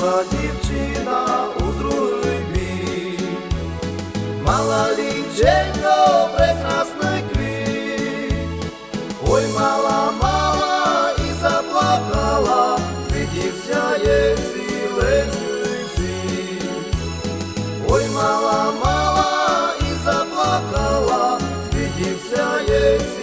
вийшла дівчина у другий бік, мала ліченько прекрасний квіт, ой мала, мала і заплакала, світівся є ціленький світ, ой мала, мала і заплакала, світівся є.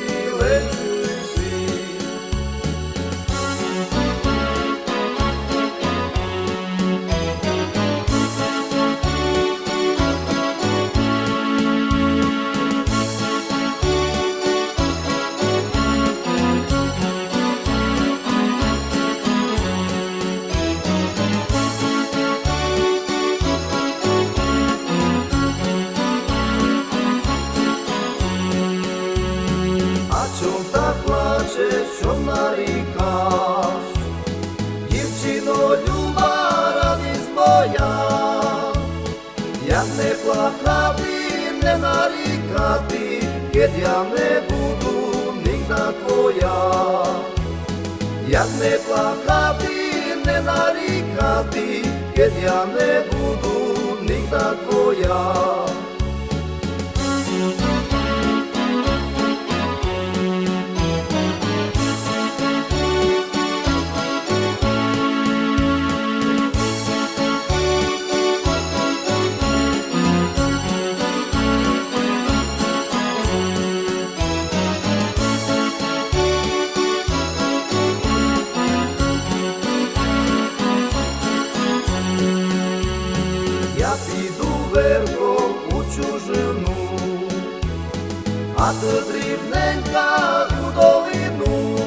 πλάτσες ο Ναρικάς Κύψιδο λιουμπάρα της Μπόγια Για με πλακάτι με Ναρικάτι Και για με βουδού νύχτα κοιά Για με πλακάτι με Ναρικάτι Και για με βουδού νύχτα κοιά Thank you. Я піду верхом у чужину, а ти дрібненька у долину.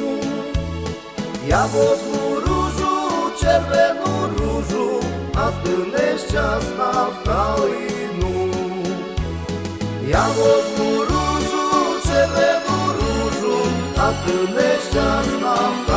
Я возьму ружу, червону ружу, а ти нещасна в калину. Я возьму ружу, червону ружу, а ти нещасна в калину.